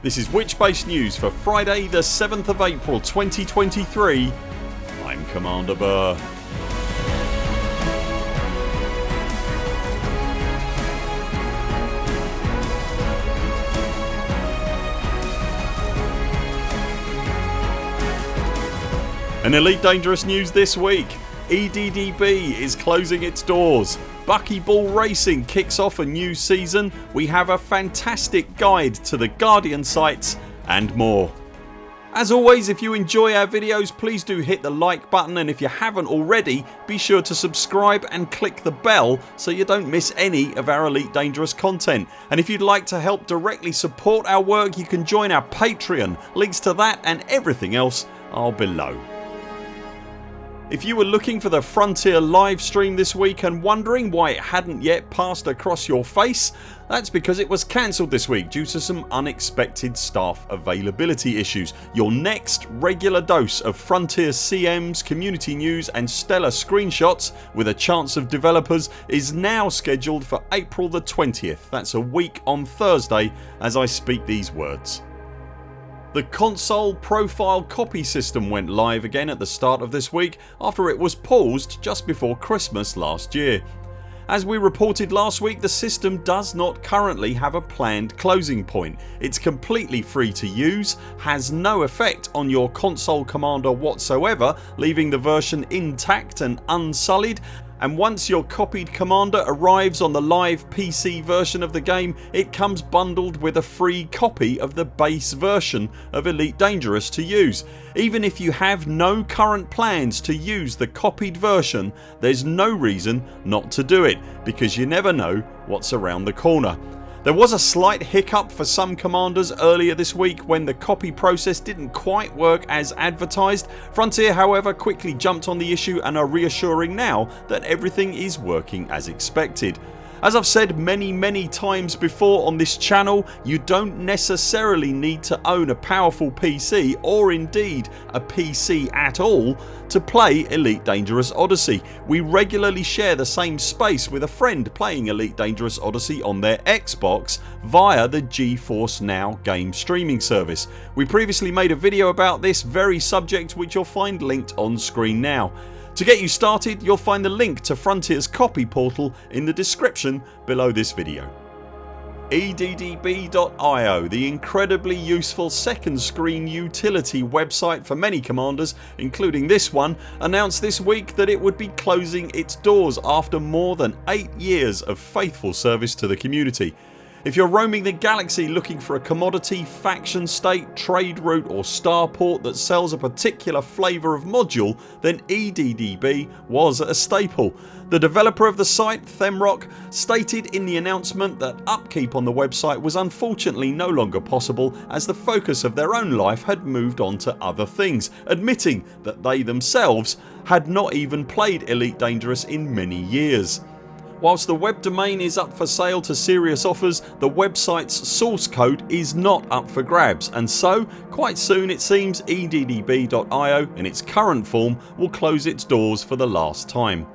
This is Witchbase News for Friday the 7th of April 2023 I'm Commander Burr. An Elite Dangerous news this week. EDDB is closing its doors Buckyball Racing kicks off a new season, we have a fantastic guide to the Guardian sites and more. As always if you enjoy our videos please do hit the like button and if you haven't already be sure to subscribe and click the bell so you don't miss any of our Elite Dangerous content and if you'd like to help directly support our work you can join our Patreon. Links to that and everything else are below. If you were looking for the Frontier live stream this week and wondering why it hadn't yet passed across your face that's because it was cancelled this week due to some unexpected staff availability issues. Your next regular dose of Frontier CMs, community news and stellar screenshots with a chance of developers is now scheduled for April the 20th. That's a week on Thursday as I speak these words. The console profile copy system went live again at the start of this week after it was paused just before Christmas last year. As we reported last week the system does not currently have a planned closing point. It's completely free to use, has no effect on your console commander whatsoever leaving the version intact and unsullied and once your copied commander arrives on the live PC version of the game it comes bundled with a free copy of the base version of Elite Dangerous to use. Even if you have no current plans to use the copied version there's no reason not to do it because you never know what's around the corner. There was a slight hiccup for some commanders earlier this week when the copy process didn't quite work as advertised. Frontier however quickly jumped on the issue and are reassuring now that everything is working as expected. As I've said many many times before on this channel you don't necessarily need to own a powerful PC or indeed a PC at all to play Elite Dangerous Odyssey. We regularly share the same space with a friend playing Elite Dangerous Odyssey on their Xbox via the GeForce Now game streaming service. We previously made a video about this very subject which you'll find linked on screen now. To get you started you'll find the link to Frontiers copy portal in the description below this video. EDDB.io the incredibly useful second screen utility website for many commanders including this one announced this week that it would be closing its doors after more than 8 years of faithful service to the community. If you're roaming the galaxy looking for a commodity, faction state, trade route or starport that sells a particular flavour of module then EDDB was a staple. The developer of the site, themroc, stated in the announcement that upkeep on the website was unfortunately no longer possible as the focus of their own life had moved on to other things, admitting that they themselves had not even played Elite Dangerous in many years. Whilst the web domain is up for sale to serious offers the website's source code is not up for grabs and so quite soon it seems EDDB.io in its current form will close its doors for the last time.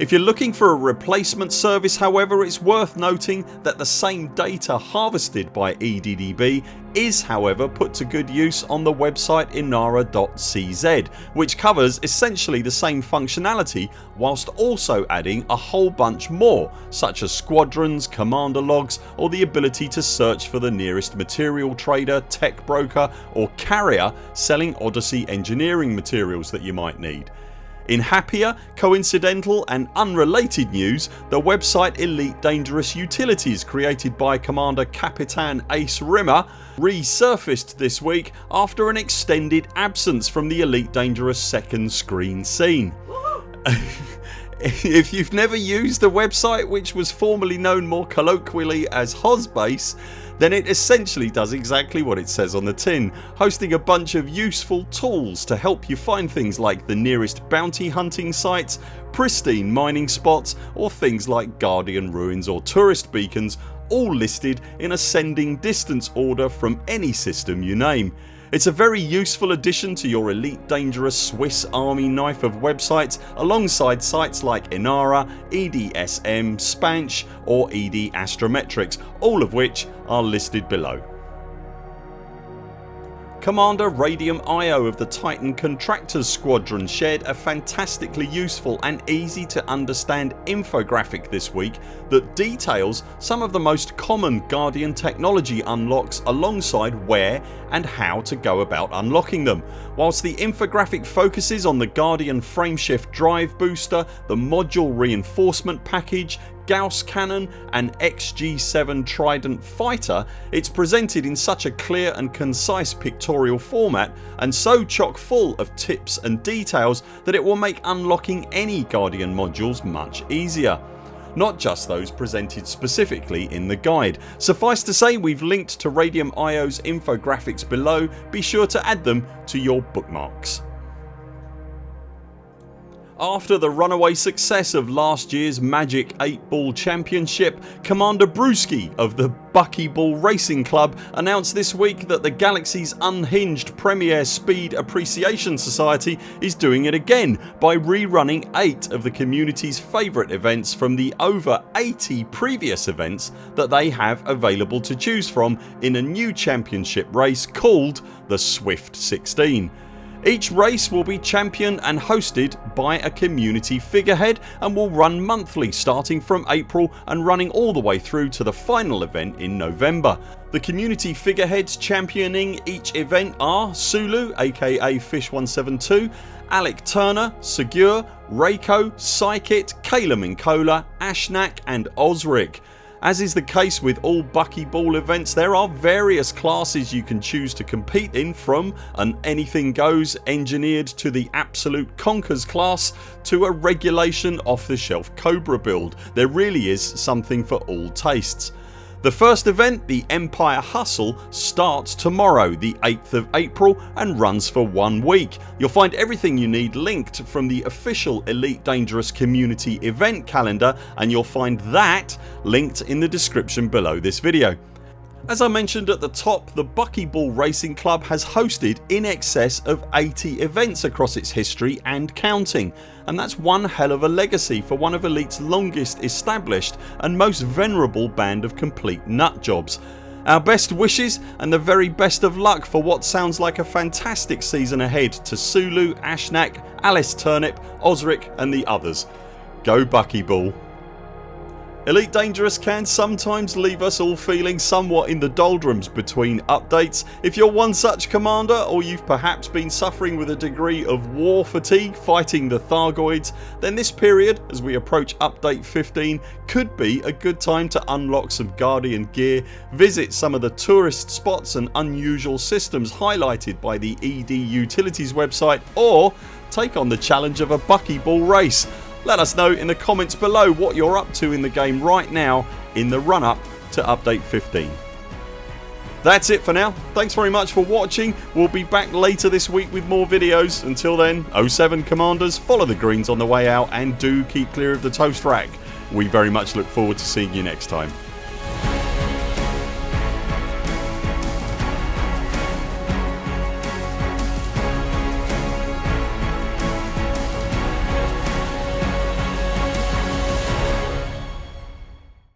If you're looking for a replacement service however it's worth noting that the same data harvested by EDDB is however put to good use on the website inara.cz which covers essentially the same functionality whilst also adding a whole bunch more such as squadrons, commander logs or the ability to search for the nearest material trader, tech broker or carrier selling Odyssey engineering materials that you might need. In happier, coincidental and unrelated news the website Elite Dangerous Utilities created by Commander Capitan Ace Rimmer resurfaced this week after an extended absence from the Elite Dangerous second screen scene. if you've never used the website which was formerly known more colloquially as Hozbase then it essentially does exactly what it says on the tin hosting a bunch of useful tools to help you find things like the nearest bounty hunting sites, pristine mining spots or things like Guardian ruins or tourist beacons all listed in ascending distance order from any system you name. It's a very useful addition to your elite dangerous Swiss army knife of websites alongside sites like Inara, EDSM, Spansh or ED Astrometrics all of which are listed below. Commander Radium Io of the Titan Contractors Squadron shared a fantastically useful and easy to understand infographic this week that details some of the most common Guardian technology unlocks alongside where and how to go about unlocking them. Whilst the infographic focuses on the Guardian frameshift drive booster, the module reinforcement package, Gauss cannon and XG7 Trident fighter it's presented in such a clear and concise pictorial format and so chock full of tips and details that it will make unlocking any Guardian modules much easier not just those presented specifically in the guide. Suffice to say we've linked to Radium IO's infographics below, be sure to add them to your bookmarks. After the runaway success of last year's Magic 8 Ball Championship Commander Brewski of the Buckyball Racing Club announced this week that the Galaxy's unhinged Premier Speed Appreciation Society is doing it again by rerunning 8 of the community's favourite events from the over 80 previous events that they have available to choose from in a new championship race called the Swift 16. Each race will be championed and hosted by a community figurehead and will run monthly starting from April and running all the way through to the final event in November. The community figureheads championing each event are Sulu aka Fish172, Alec Turner, Segure, Reiko, Psykit, Kayla Minkola, Ashnak and Osric. As is the case with all buckyball events there are various classes you can choose to compete in from an anything goes engineered to the absolute conkers class to a regulation off the shelf Cobra build. There really is something for all tastes. The first event, the Empire Hustle starts tomorrow the 8th of April and runs for one week. You'll find everything you need linked from the official Elite Dangerous community event calendar and you'll find that linked in the description below this video. As I mentioned at the top the Buckyball Racing Club has hosted in excess of 80 events across its history and counting and that's one hell of a legacy for one of Elite's longest established and most venerable band of complete nutjobs. Our best wishes and the very best of luck for what sounds like a fantastic season ahead to Sulu, Ashnak, Alice Turnip, Osric and the others. Go Buckyball. Elite Dangerous can sometimes leave us all feeling somewhat in the doldrums between updates. If you're one such commander or you've perhaps been suffering with a degree of war fatigue fighting the Thargoids then this period as we approach update 15 could be a good time to unlock some Guardian gear, visit some of the tourist spots and unusual systems highlighted by the ED Utilities website or take on the challenge of a buckyball race. Let us know in the comments below what you're up to in the game right now in the run up to update 15. That's it for now. Thanks very much for watching. We'll be back later this week with more videos. Until then 0 7 CMDRs follow the greens on the way out and do keep clear of the toast rack. We very much look forward to seeing you next time.